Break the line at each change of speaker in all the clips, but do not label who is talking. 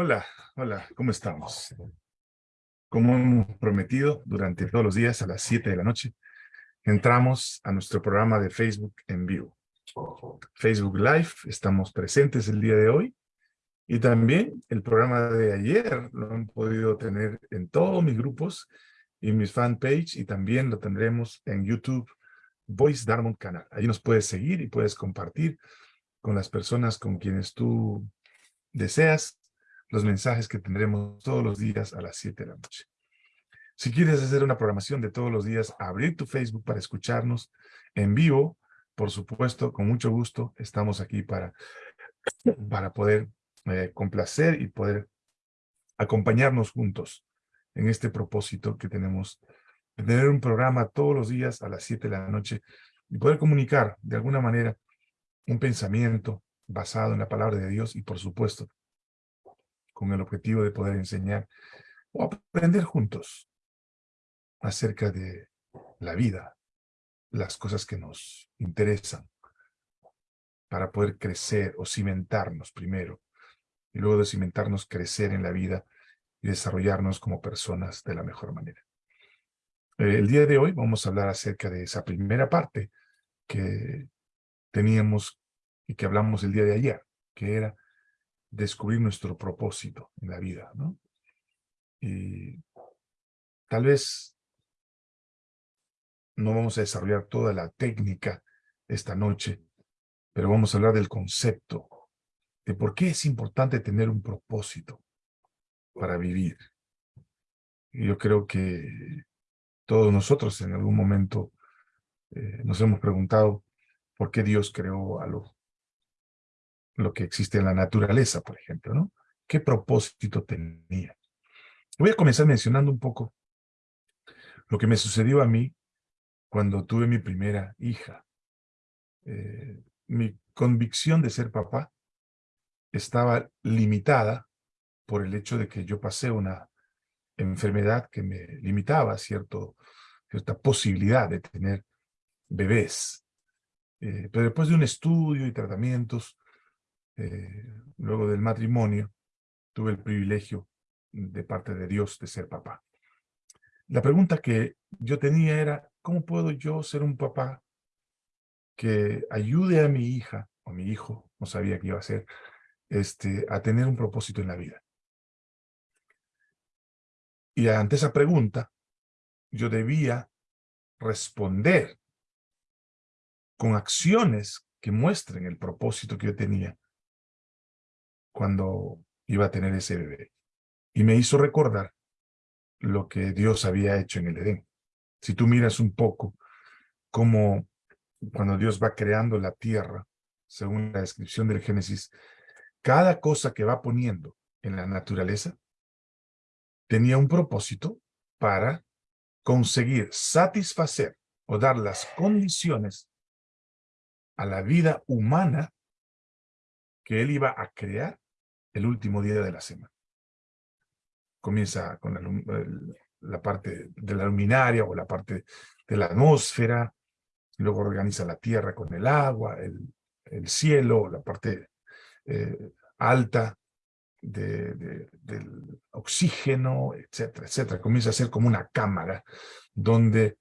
Hola, hola, ¿cómo estamos? Como hemos prometido, durante todos los días a las 7 de la noche, entramos a nuestro programa de Facebook en vivo. Facebook Live, estamos presentes el día de hoy. Y también el programa de ayer lo han podido tener en todos mis grupos y mis fanpage y también lo tendremos en YouTube, Voice Darmon Canal. Ahí nos puedes seguir y puedes compartir con las personas con quienes tú deseas los mensajes que tendremos todos los días a las 7 de la noche. Si quieres hacer una programación de todos los días, abrir tu Facebook para escucharnos en vivo, por supuesto, con mucho gusto, estamos aquí para, para poder eh, complacer y poder acompañarnos juntos en este propósito que tenemos de tener un programa todos los días a las 7 de la noche y poder comunicar de alguna manera un pensamiento basado en la palabra de Dios y por supuesto con el objetivo de poder enseñar o aprender juntos acerca de la vida, las cosas que nos interesan, para poder crecer o cimentarnos primero, y luego de cimentarnos, crecer en la vida y desarrollarnos como personas de la mejor manera. El día de hoy vamos a hablar acerca de esa primera parte que teníamos y que hablamos el día de ayer, que era descubrir nuestro propósito en la vida, ¿no? Y tal vez no vamos a desarrollar toda la técnica esta noche, pero vamos a hablar del concepto de por qué es importante tener un propósito para vivir. Y yo creo que todos nosotros en algún momento eh, nos hemos preguntado por qué Dios creó a lo lo que existe en la naturaleza, por ejemplo, ¿no? ¿Qué propósito tenía? Voy a comenzar mencionando un poco lo que me sucedió a mí cuando tuve mi primera hija. Eh, mi convicción de ser papá estaba limitada por el hecho de que yo pasé una enfermedad que me limitaba cierta posibilidad de tener bebés. Eh, pero después de un estudio y tratamientos, eh, luego del matrimonio, tuve el privilegio de parte de Dios de ser papá. La pregunta que yo tenía era, ¿cómo puedo yo ser un papá que ayude a mi hija o mi hijo, no sabía qué iba a ser, este, a tener un propósito en la vida? Y ante esa pregunta, yo debía responder con acciones que muestren el propósito que yo tenía cuando iba a tener ese bebé. Y me hizo recordar lo que Dios había hecho en el Edén. Si tú miras un poco cómo cuando Dios va creando la tierra, según la descripción del Génesis, cada cosa que va poniendo en la naturaleza tenía un propósito para conseguir satisfacer o dar las condiciones a la vida humana que él iba a crear el último día de la semana. Comienza con la, parte de la luminaria o la parte de la atmósfera, luego organiza la tierra con el agua, el, cielo, la parte eh, alta del oxígeno, etcétera, etcétera. Comienza a ser como una cámara donde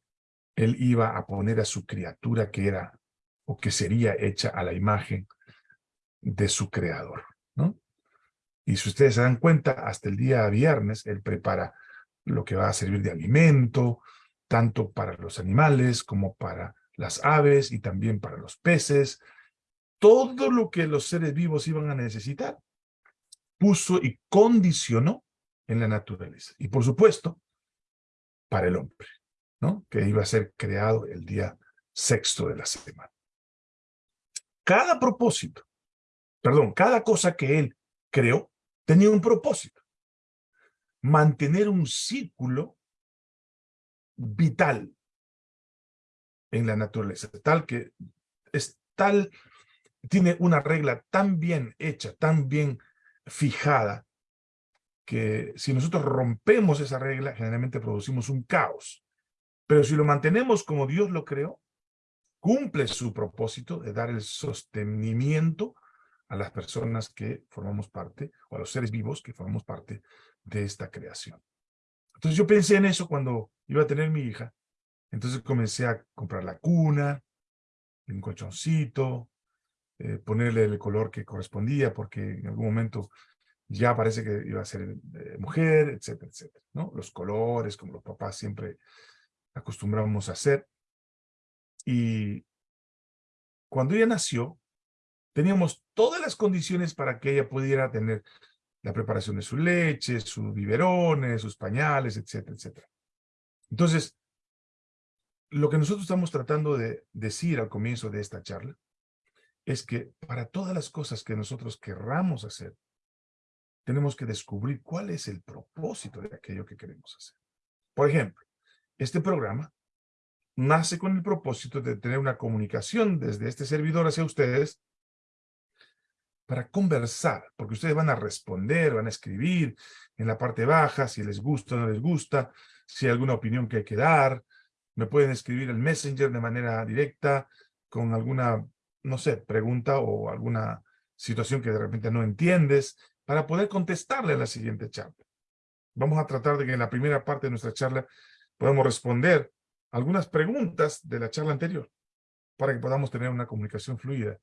él iba a poner a su criatura que era o que sería hecha a la imagen de su creador. ¿no? Y si ustedes se dan cuenta, hasta el día viernes él prepara lo que va a servir de alimento, tanto para los animales como para las aves y también para los peces. Todo lo que los seres vivos iban a necesitar, puso y condicionó en la naturaleza. Y por supuesto, para el hombre, ¿no? que iba a ser creado el día sexto de la semana. Cada propósito, perdón, cada cosa que él creó, tenía un propósito. Mantener un círculo vital en la naturaleza, tal que es tal, tiene una regla tan bien hecha, tan bien fijada, que si nosotros rompemos esa regla, generalmente producimos un caos. Pero si lo mantenemos como Dios lo creó, cumple su propósito de dar el sostenimiento a las personas que formamos parte, o a los seres vivos que formamos parte de esta creación. Entonces yo pensé en eso cuando iba a tener mi hija. Entonces comencé a comprar la cuna, un colchoncito, eh, ponerle el color que correspondía, porque en algún momento ya parece que iba a ser eh, mujer, etcétera, etcétera. ¿no? Los colores, como los papás siempre acostumbramos a hacer. Y cuando ella nació, teníamos todas las condiciones para que ella pudiera tener la preparación de su leche, sus biberones, sus pañales, etcétera, etcétera. Entonces, lo que nosotros estamos tratando de decir al comienzo de esta charla es que para todas las cosas que nosotros querramos hacer, tenemos que descubrir cuál es el propósito de aquello que queremos hacer. Por ejemplo, este programa nace con el propósito de tener una comunicación desde este servidor hacia ustedes para conversar, porque ustedes van a responder, van a escribir en la parte baja, si les gusta o no les gusta, si hay alguna opinión que hay que dar, me pueden escribir el Messenger de manera directa, con alguna, no sé, pregunta o alguna situación que de repente no entiendes, para poder contestarle a la siguiente charla. Vamos a tratar de que en la primera parte de nuestra charla podamos responder algunas preguntas de la charla anterior, para que podamos tener una comunicación fluida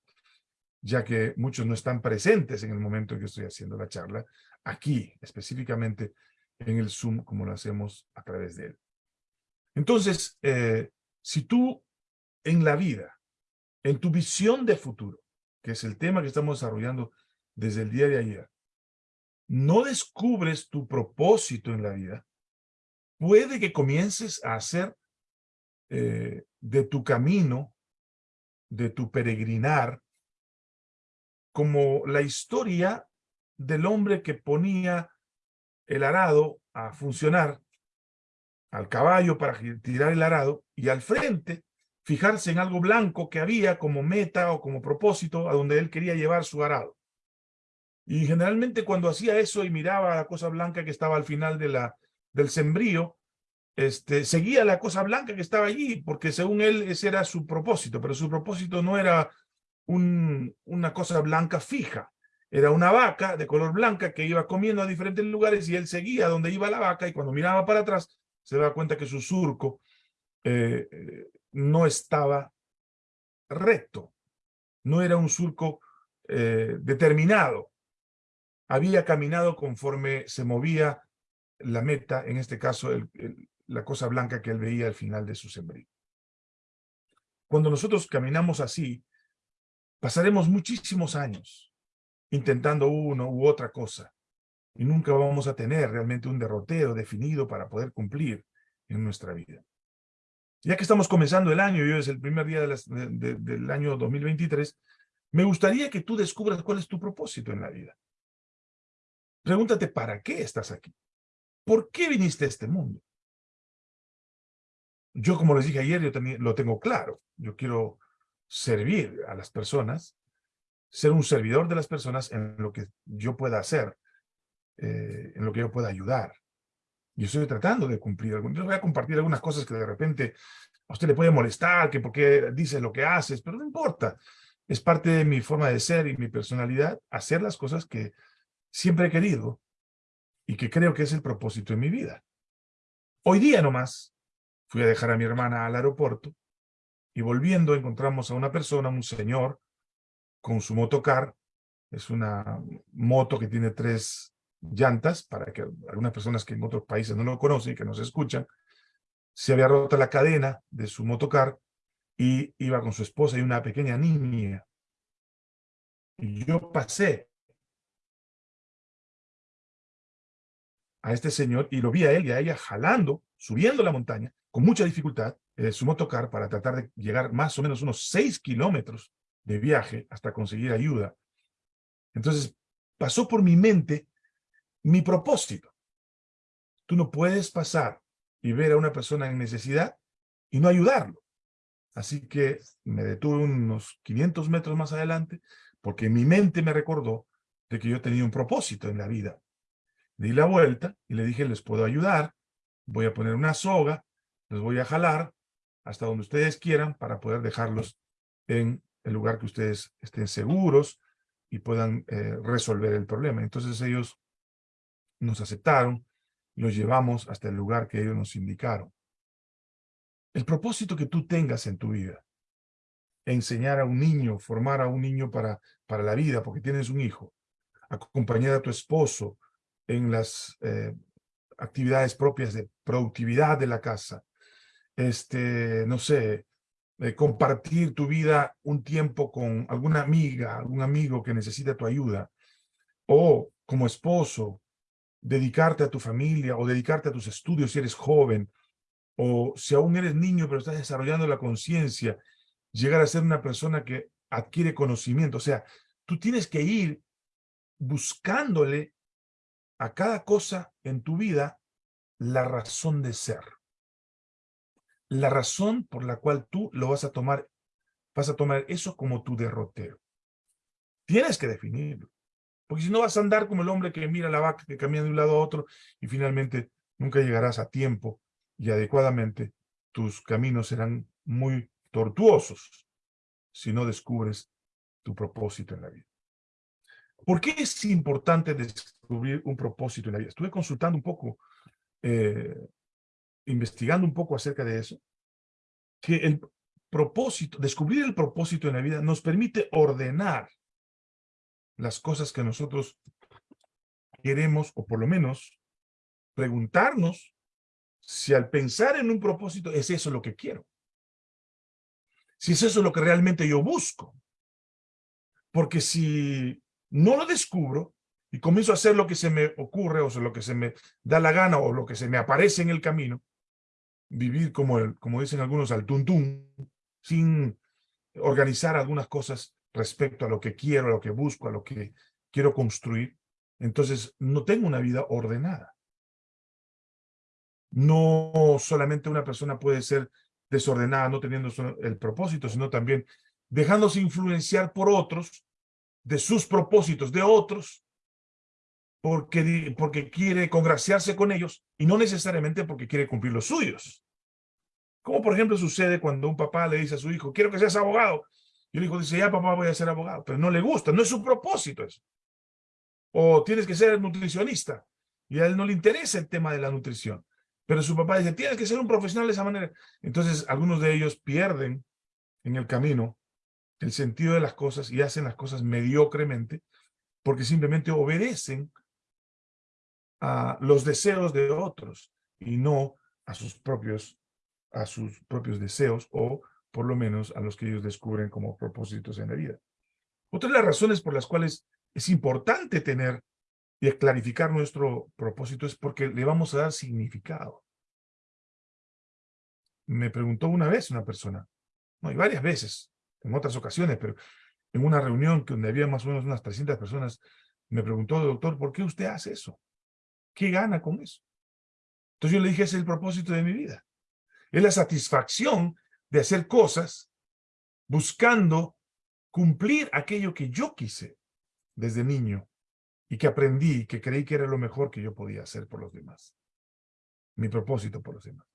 ya que muchos no están presentes en el momento en que estoy haciendo la charla, aquí, específicamente en el Zoom, como lo hacemos a través de él. Entonces, eh, si tú en la vida, en tu visión de futuro, que es el tema que estamos desarrollando desde el día de ayer, no descubres tu propósito en la vida, puede que comiences a hacer eh, de tu camino, de tu peregrinar, como la historia del hombre que ponía el arado a funcionar al caballo para tirar el arado y al frente fijarse en algo blanco que había como meta o como propósito a donde él quería llevar su arado. Y generalmente cuando hacía eso y miraba la cosa blanca que estaba al final de la, del sembrío, este, seguía la cosa blanca que estaba allí, porque según él ese era su propósito, pero su propósito no era una cosa blanca fija. Era una vaca de color blanca que iba comiendo a diferentes lugares y él seguía donde iba la vaca y cuando miraba para atrás se daba cuenta que su surco eh, eh, no estaba recto. No era un surco eh, determinado. Había caminado conforme se movía la meta, en este caso la cosa blanca que él veía al final de su sembrío. Cuando nosotros caminamos así, Pasaremos muchísimos años intentando uno u otra cosa y nunca vamos a tener realmente un derrotero definido para poder cumplir en nuestra vida. Ya que estamos comenzando el año, y hoy es el primer día del año 2023, me gustaría que tú descubras cuál es tu propósito en la vida. Pregúntate, ¿para qué estás aquí? ¿Por qué viniste a este mundo? Yo, como les dije ayer, yo también lo tengo claro. Yo quiero servir a las personas, ser un servidor de las personas en lo que yo pueda hacer, eh, en lo que yo pueda ayudar. Y estoy tratando de cumplir. Yo voy a compartir algunas cosas que de repente a usted le puede molestar, que porque dices lo que haces, pero no importa. Es parte de mi forma de ser y mi personalidad hacer las cosas que siempre he querido y que creo que es el propósito de mi vida. Hoy día nomás fui a dejar a mi hermana al aeropuerto y volviendo encontramos a una persona, un señor, con su motocar. Es una moto que tiene tres llantas, para que algunas personas que en otros países no lo conocen y que nos escuchan, se había roto la cadena de su motocar y iba con su esposa y una pequeña niña. Y yo pasé a este señor y lo vi a él y a ella jalando, subiendo la montaña, con mucha dificultad, eh, su motocar para tratar de llegar más o menos unos seis kilómetros de viaje hasta conseguir ayuda. Entonces, pasó por mi mente mi propósito. Tú no puedes pasar y ver a una persona en necesidad y no ayudarlo. Así que me detuve unos 500 metros más adelante porque mi mente me recordó de que yo tenía un propósito en la vida. Di la vuelta y le dije, les puedo ayudar, voy a poner una soga, les voy a jalar hasta donde ustedes quieran para poder dejarlos en el lugar que ustedes estén seguros, y puedan eh, resolver el problema. Entonces ellos nos aceptaron, los llevamos hasta el lugar que ellos nos indicaron. El propósito que tú tengas en tu vida, enseñar a un niño, formar a un niño para, para la vida, porque tienes un hijo, acompañar a tu esposo en las eh, actividades propias de productividad de la casa, este, no sé, eh, compartir tu vida un tiempo con alguna amiga, algún amigo que necesita tu ayuda, o como esposo, dedicarte a tu familia o dedicarte a tus estudios si eres joven, o si aún eres niño pero estás desarrollando la conciencia, llegar a ser una persona que adquiere conocimiento. O sea, tú tienes que ir buscándole a cada cosa en tu vida la razón de ser. La razón por la cual tú lo vas a tomar, vas a tomar eso como tu derrotero. Tienes que definirlo. Porque si no vas a andar como el hombre que mira la vaca que camina de un lado a otro y finalmente nunca llegarás a tiempo y adecuadamente tus caminos serán muy tortuosos si no descubres tu propósito en la vida. ¿Por qué es importante descubrir un propósito en la vida? Estuve consultando un poco, eh, investigando un poco acerca de eso, que el propósito, descubrir el propósito en la vida nos permite ordenar las cosas que nosotros queremos, o por lo menos preguntarnos si al pensar en un propósito es eso lo que quiero. Si es eso lo que realmente yo busco. Porque si no lo descubro y comienzo a hacer lo que se me ocurre o lo que se me da la gana o lo que se me aparece en el camino, vivir como, el, como dicen algunos al tuntún, sin organizar algunas cosas respecto a lo que quiero, a lo que busco, a lo que quiero construir, entonces no tengo una vida ordenada. No solamente una persona puede ser desordenada, no teniendo el propósito, sino también dejándose influenciar por otros, de sus propósitos de otros, porque, porque quiere congraciarse con ellos y no necesariamente porque quiere cumplir los suyos. Como por ejemplo sucede cuando un papá le dice a su hijo, quiero que seas abogado. Y el hijo dice, ya papá voy a ser abogado, pero no le gusta, no es su propósito eso. O tienes que ser nutricionista y a él no le interesa el tema de la nutrición. Pero su papá dice, tienes que ser un profesional de esa manera. Entonces, algunos de ellos pierden en el camino el sentido de las cosas y hacen las cosas mediocremente porque simplemente obedecen a los deseos de otros y no a sus propios, a sus propios deseos o por lo menos a los que ellos descubren como propósitos en la vida. Otra de las razones por las cuales es importante tener y clarificar nuestro propósito es porque le vamos a dar significado. Me preguntó una vez una persona, no, y varias veces, en otras ocasiones, pero en una reunión donde había más o menos unas 300 personas, me preguntó, doctor, ¿por qué usted hace eso? ¿Qué gana con eso? Entonces yo le dije, ese es el propósito de mi vida. Es la satisfacción de hacer cosas buscando cumplir aquello que yo quise desde niño y que aprendí y que creí que era lo mejor que yo podía hacer por los demás. Mi propósito por los demás.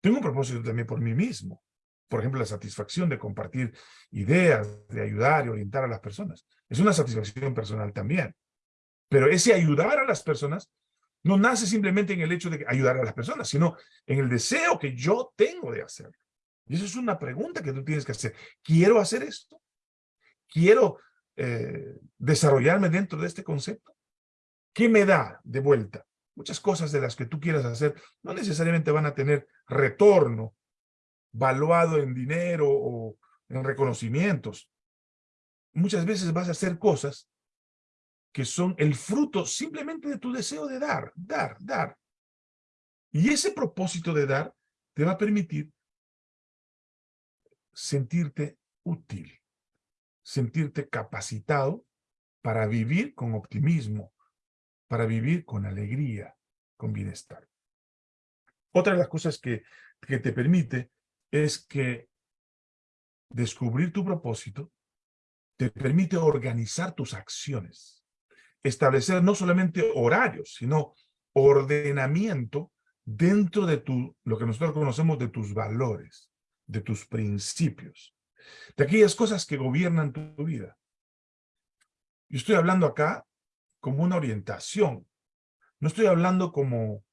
Tengo un propósito también por mí mismo. Por ejemplo, la satisfacción de compartir ideas, de ayudar y orientar a las personas. Es una satisfacción personal también. Pero ese ayudar a las personas no nace simplemente en el hecho de ayudar a las personas, sino en el deseo que yo tengo de hacerlo. Y eso es una pregunta que tú tienes que hacer. ¿Quiero hacer esto? ¿Quiero eh, desarrollarme dentro de este concepto? ¿Qué me da de vuelta? Muchas cosas de las que tú quieras hacer no necesariamente van a tener retorno valuado en dinero o en reconocimientos. Muchas veces vas a hacer cosas que son el fruto simplemente de tu deseo de dar, dar, dar. Y ese propósito de dar te va a permitir sentirte útil sentirte capacitado para vivir con optimismo, para vivir con alegría, con bienestar. Otra de las cosas que, que te permite es que descubrir tu propósito te permite organizar tus acciones, establecer no solamente horarios, sino ordenamiento dentro de tu, lo que nosotros conocemos de tus valores, de tus principios de aquellas cosas que gobiernan tu vida. Yo estoy hablando acá como una orientación. No estoy hablando como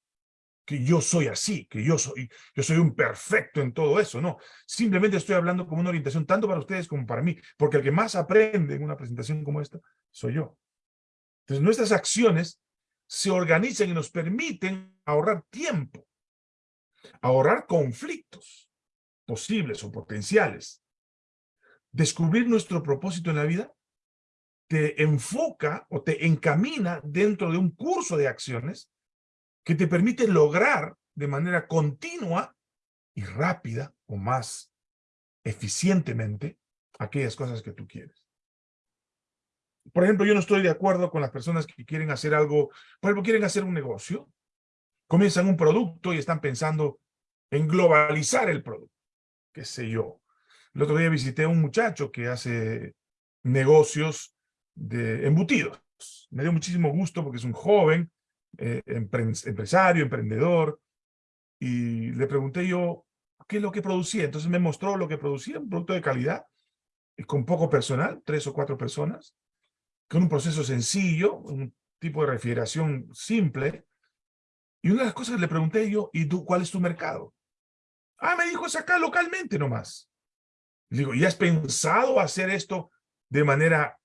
que yo soy así, que yo soy, yo soy un perfecto en todo eso, no. Simplemente estoy hablando como una orientación tanto para ustedes como para mí, porque el que más aprende en una presentación como esta soy yo. Entonces nuestras acciones se organizan y nos permiten ahorrar tiempo, ahorrar conflictos posibles o potenciales, descubrir nuestro propósito en la vida te enfoca o te encamina dentro de un curso de acciones que te permite lograr de manera continua y rápida o más eficientemente aquellas cosas que tú quieres. Por ejemplo, yo no estoy de acuerdo con las personas que quieren hacer algo, por ejemplo, quieren hacer un negocio, comienzan un producto y están pensando en globalizar el producto, qué sé yo. El otro día visité a un muchacho que hace negocios de embutidos. Me dio muchísimo gusto porque es un joven, eh, empresario, emprendedor, y le pregunté yo qué es lo que producía. Entonces me mostró lo que producía, un producto de calidad, con poco personal, tres o cuatro personas, un proceso sencillo, un tipo de refrigeración simple. Y una de las cosas que le pregunté yo, ¿y tú cuál es tu mercado? Ah, me dijo, es acá localmente nomás. Le digo, ¿y has pensado hacer esto de manera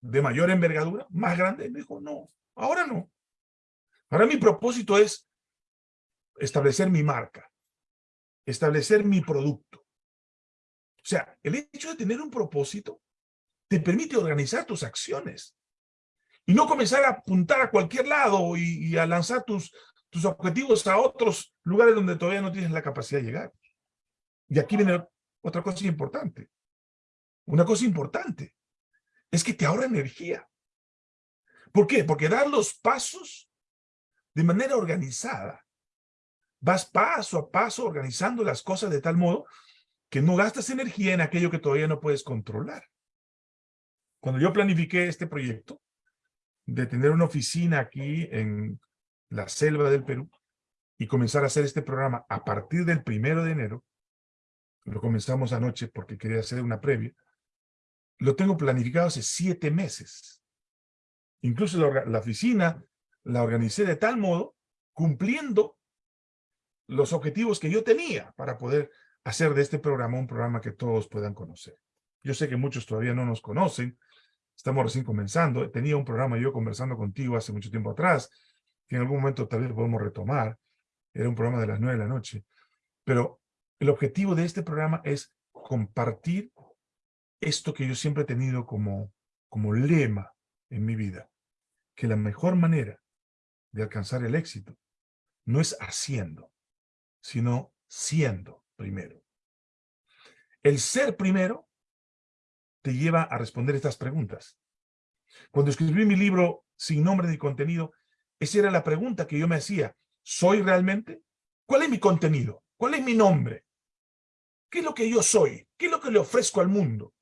de mayor envergadura, más grande? Me dijo, no, ahora no. Ahora mi propósito es establecer mi marca, establecer mi producto. O sea, el hecho de tener un propósito te permite organizar tus acciones y no comenzar a apuntar a cualquier lado y, a lanzar tus, tus objetivos a otros lugares donde todavía no tienes la capacidad de llegar. Y aquí viene otra cosa importante. Una cosa importante es que te ahorra energía. ¿Por qué? Porque dar los pasos de manera organizada. Vas paso a paso organizando las cosas de tal modo que no gastas energía en aquello que todavía no puedes controlar. Cuando yo planifiqué este proyecto de tener una oficina aquí en la selva del Perú y comenzar a hacer este programa a partir del primero de enero, lo comenzamos anoche porque quería hacer una previa, lo tengo planificado hace siete meses. Incluso la, oficina la organicé de tal modo, cumpliendo los objetivos que yo tenía para poder hacer de este programa un programa que todos puedan conocer. Yo sé que muchos todavía no nos conocen, estamos recién comenzando. Tenía un programa yo conversando contigo hace mucho tiempo atrás, que en algún momento tal vez podemos retomar. Era un programa de las nueve de la noche. Pero el objetivo de este programa es compartir esto que yo siempre he tenido como, como lema en mi vida, que la mejor manera de alcanzar el éxito no es haciendo, sino siendo primero. El ser primero te lleva a responder estas preguntas. Cuando escribí mi libro Sin Nombre ni Contenido, esa era la pregunta que yo me hacía. ¿Soy realmente? ¿Cuál es mi contenido? ¿Cuál es mi nombre? ¿Qué es lo que yo soy? ¿Qué es lo que le ofrezco al mundo?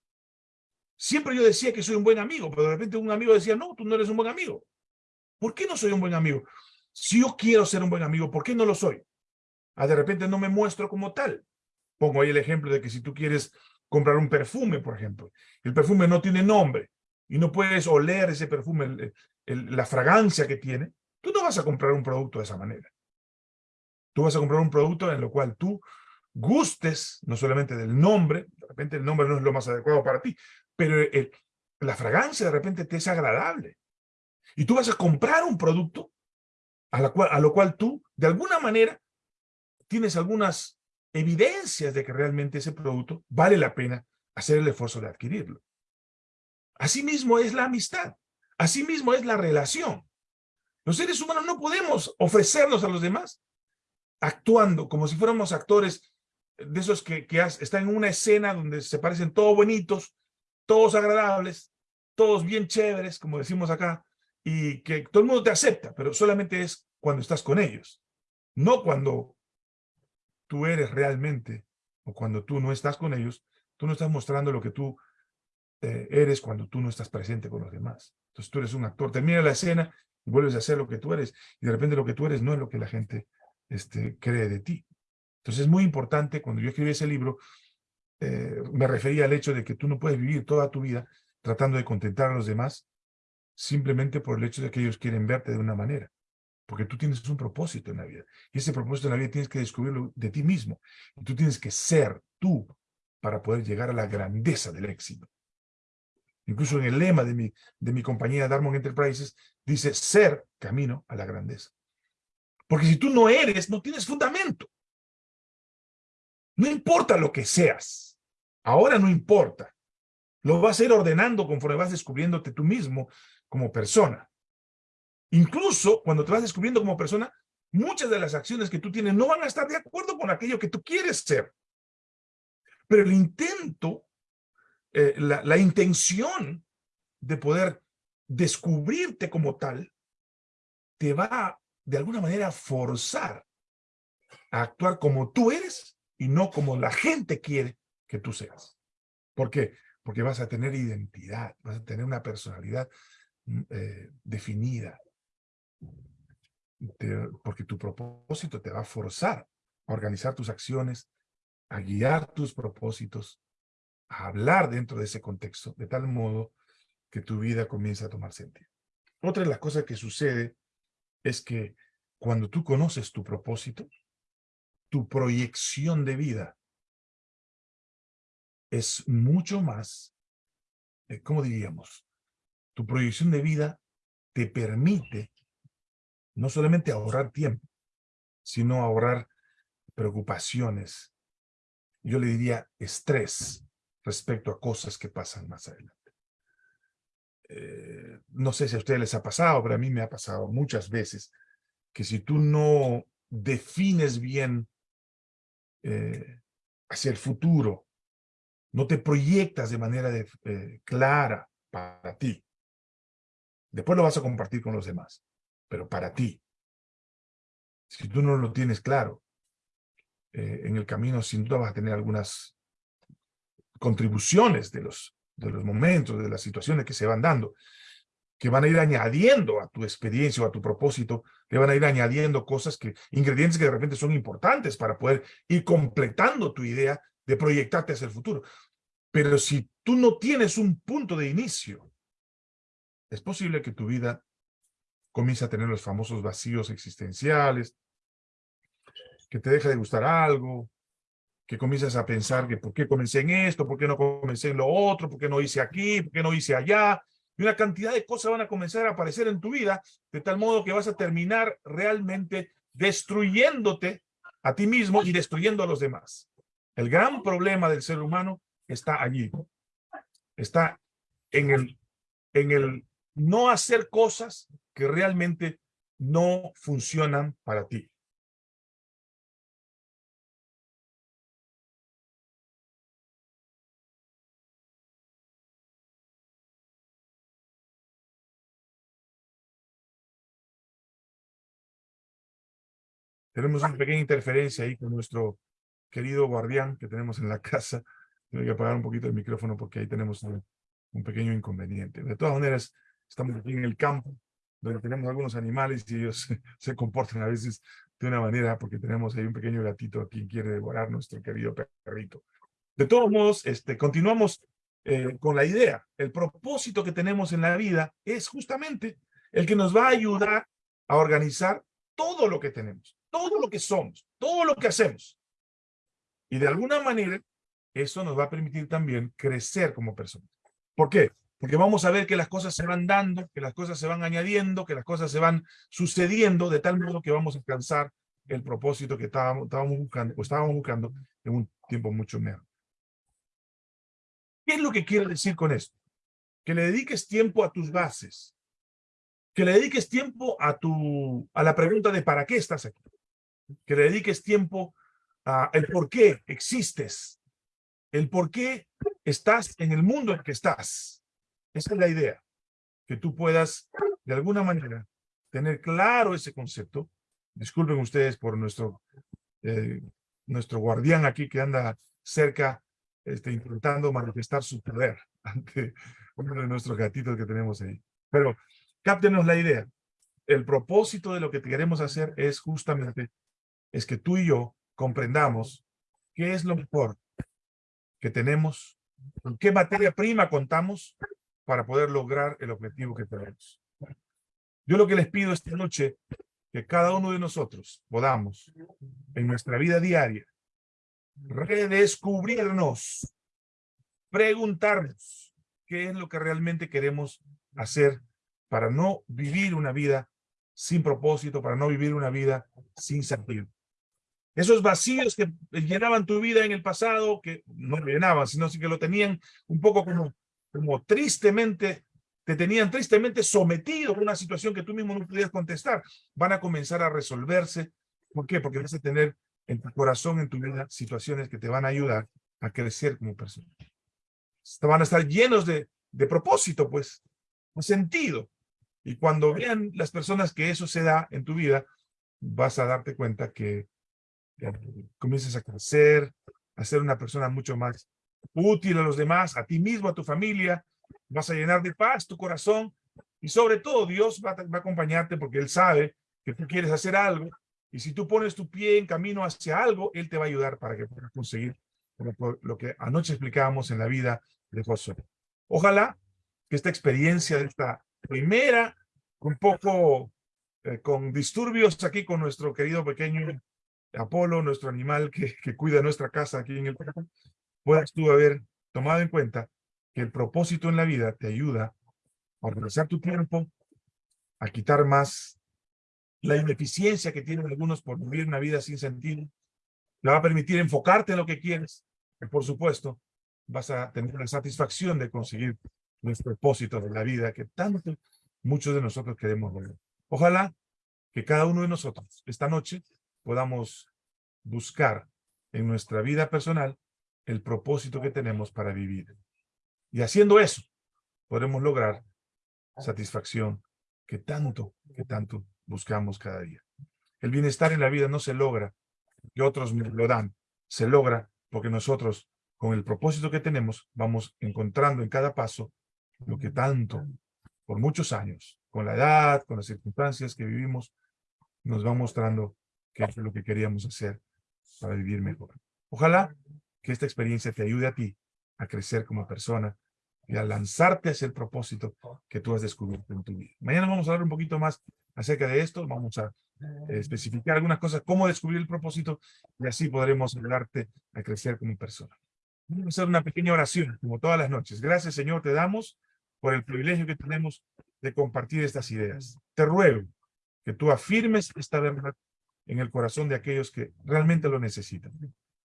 Siempre yo decía que soy un buen amigo, pero de repente un amigo decía, no, tú no eres un buen amigo. ¿Por qué no soy un buen amigo? Si yo quiero ser un buen amigo, ¿por qué no lo soy? Ah, de repente no me muestro como tal. Pongo ahí el ejemplo de que si tú quieres comprar un perfume, por ejemplo, el perfume no tiene nombre y no puedes oler ese perfume, la fragancia que tiene, tú no vas a comprar un producto de esa manera. Tú vas a comprar un producto en lo cual tú gustes, no solamente del nombre, de repente el nombre no es lo más adecuado para ti, pero la fragancia de repente te es agradable. Y tú vas a comprar un producto a, la a lo cual tú, de alguna manera, tienes algunas evidencias de que realmente ese producto vale la pena hacer el esfuerzo de adquirirlo. Asimismo es la amistad. Asimismo es la relación. Los seres humanos no podemos ofrecernos a los demás actuando como si fuéramos actores de esos que, que están en una escena donde se parecen todos bonitos, todos agradables, todos bien chéveres, como decimos acá, y que todo el mundo te acepta, pero solamente es cuando estás con ellos, no cuando tú eres realmente, o cuando tú no estás con ellos, tú no estás mostrando lo que tú eh, eres cuando tú no estás presente con los demás. Entonces tú eres un actor, termina la escena y vuelves a ser lo que tú eres, y de repente lo que tú eres no es lo que la gente este, cree de ti. Entonces es muy importante, cuando yo escribí ese libro, eh, me refería al hecho de que tú no puedes vivir toda tu vida tratando de contentar a los demás, simplemente por el hecho de que ellos quieren verte de una manera. Porque tú tienes un propósito en la vida. Y ese propósito en la vida tienes que descubrirlo de ti mismo. Y tú tienes que ser tú para poder llegar a la grandeza del éxito. Incluso en el lema de mi, de mi compañía Darmon Enterprises, dice ser camino a la grandeza. Porque si tú no eres, no tienes fundamento. No importa lo que seas. Ahora no importa. Lo vas a ir ordenando conforme vas descubriéndote tú mismo como persona. Incluso cuando te vas descubriendo como persona, muchas de las acciones que tú tienes no van a estar de acuerdo con aquello que tú quieres ser. Pero el intento, eh, la, la intención de poder descubrirte como tal, te va de alguna manera a forzar a actuar como tú eres y no como la gente quiere que tú seas. ¿Por qué? Porque vas a tener identidad, vas a tener una personalidad mm, eh, definida. Porque tu propósito te va a forzar a organizar tus acciones, a guiar tus propósitos, a hablar dentro de ese contexto, de tal modo que tu vida comienza a tomar sentido. Otra de las cosas que sucede es que cuando tú conoces tu propósito, tu proyección de vida es mucho más, eh, ¿cómo diríamos? Tu proyección de vida te permite no solamente ahorrar tiempo, sino ahorrar preocupaciones, yo le diría estrés respecto a cosas que pasan más adelante. Eh, no sé si a ustedes les ha pasado, pero a mí me ha pasado muchas veces que si tú no defines bien eh, hacia el futuro, no te proyectas de manera eh, clara para ti, después lo vas a compartir con los demás, pero para ti, si tú no lo tienes claro, en el camino sin duda vas a tener algunas contribuciones de los, de los momentos, de las situaciones que se van dando, que van a ir añadiendo a tu experiencia o a tu propósito, le van a ir añadiendo cosas que, ingredientes que de repente son importantes para poder ir completando tu idea de proyectarte hacia el futuro. Pero si tú no tienes un punto de inicio, es posible que tu vida comience a tener los famosos vacíos existenciales, que te deja de gustar algo, que comienzas a pensar que por qué comencé en esto, por qué no comencé en lo otro, por qué no hice aquí, por qué no hice allá. Y una cantidad de cosas van a comenzar a aparecer en tu vida, de tal modo que vas a terminar realmente destruyéndote a ti mismo y destruyendo a los demás. El gran problema del ser humano está allí. Está en el, en el no hacer cosas que realmente no funcionan para ti. Tenemos una pequeña interferencia ahí con nuestro querido guardián que tenemos en la casa. Tengo que apagar un poquito el micrófono porque ahí tenemos un, pequeño inconveniente. De todas maneras, estamos aquí en el campo, donde tenemos algunos animales y ellos se comportan a veces de una manera, porque tenemos ahí un pequeño gatito a quien quiere devorar nuestro querido perrito. De todos modos, este, continuamos eh, con la idea. El propósito que tenemos en la vida es justamente el que nos va a ayudar a organizar todo lo que tenemos todo lo que somos, todo lo que hacemos. Y de alguna manera, eso nos va a permitir también crecer como personas. ¿Por qué? Porque vamos a ver que las cosas se van dando, que las cosas se van añadiendo, que las cosas se van sucediendo de tal modo que vamos a alcanzar el propósito que estábamos, buscando, o estábamos buscando en un tiempo mucho menor. ¿Qué es lo que quiere decir con esto? Que le dediques tiempo a tus bases, que le dediques tiempo a, tu, a la pregunta de ¿para qué estás aquí? que le dediques tiempo a el por qué existes, el por qué estás en el mundo en que estás. Esa es la idea, que tú puedas de alguna manera tener claro ese concepto. Disculpen ustedes por nuestro, eh, nuestro guardián aquí que anda cerca este, intentando manifestar su poder ante uno de nuestros gatitos que tenemos ahí. Pero cáptenos la idea. El propósito de lo que queremos hacer es justamente es que tú y yo comprendamos qué es lo mejor que tenemos, con qué materia prima contamos para poder lograr el objetivo que tenemos. Yo lo que les pido esta noche, que cada uno de nosotros podamos, en nuestra vida diaria, redescubrirnos, preguntarnos qué es lo que realmente queremos hacer para no vivir una vida sin propósito, para no vivir una vida sin sentido. Esos vacíos que llenaban tu vida en el pasado, que no llenaban, sino que lo tenían un poco como, como tristemente, te tenían tristemente sometido a una situación que tú mismo no podías contestar, van a comenzar a resolverse. ¿Por qué? Porque vas a tener en tu corazón, en tu vida, situaciones que te van a ayudar a crecer como persona. Te van a estar llenos de, de propósito, pues, un sentido. Y cuando vean las personas que eso se da en tu vida, vas a darte cuenta que comiences a crecer, a ser una persona mucho más útil a los demás, a ti mismo, a tu familia, vas a llenar de paz tu corazón y sobre todo Dios va a, acompañarte porque Él sabe que tú quieres hacer algo y si tú pones tu pie en camino hacia algo, Él te va a ayudar para que puedas conseguir lo que anoche explicábamos en la vida de Josué. Ojalá que esta experiencia de esta primera, un poco eh, con disturbios aquí con nuestro querido pequeño Apolo, nuestro animal que, que cuida nuestra casa aquí en el puedas tú haber tomado en cuenta que el propósito en la vida te ayuda a organizar tu tiempo, a quitar más la ineficiencia que tienen algunos por vivir una vida sin sentido, te va a permitir enfocarte en lo que quieres, y por supuesto vas a tener la satisfacción de conseguir nuestro propósito de la vida que tanto muchos de nosotros queremos ver. Ojalá que cada uno de nosotros esta noche podamos buscar en nuestra vida personal el propósito que tenemos para vivir. Y haciendo eso, podremos lograr satisfacción que tanto, que tanto buscamos cada día. El bienestar en la vida no se logra que otros lo dan, se logra porque nosotros, con el propósito que tenemos, vamos encontrando en cada paso lo que tanto, por muchos años, con la edad, con las circunstancias que vivimos, nos va mostrando que es lo que queríamos hacer para vivir mejor. Ojalá que esta experiencia te ayude a ti a crecer como persona y a lanzarte hacia el propósito que tú has descubierto en tu vida. Mañana vamos a hablar un poquito más acerca de esto, vamos a eh, especificar algunas cosas, cómo descubrir el propósito, y así podremos ayudarte a crecer como persona. Vamos a hacer una pequeña oración, como todas las noches. Gracias, Señor, te damos por el privilegio que tenemos de compartir estas ideas. Te ruego que tú afirmes esta verdad en el corazón de aquellos que realmente lo necesitan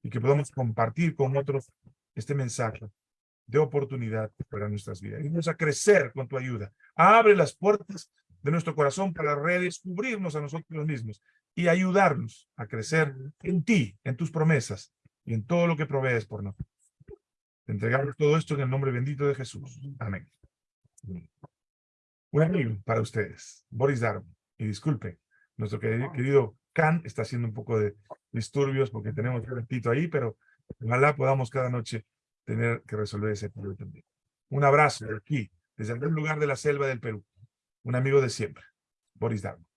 y que podamos compartir con otros este mensaje de oportunidad para nuestras vidas. Y vamos a crecer con tu ayuda. Abre las puertas de nuestro corazón para redescubrirnos a nosotros mismos y ayudarnos a crecer en ti, en tus promesas y en todo lo que provees por nosotros. entregamos todo esto en el nombre bendito de Jesús. Amén. Un amigo para ustedes, Boris Darwin. Y disculpe, nuestro querido Can está haciendo un poco de disturbios porque tenemos un ratito ahí, pero ojalá podamos cada noche tener que resolver ese problema también. Un abrazo de aquí, desde algún lugar de la selva del Perú. Un amigo de siempre, Boris Darmo.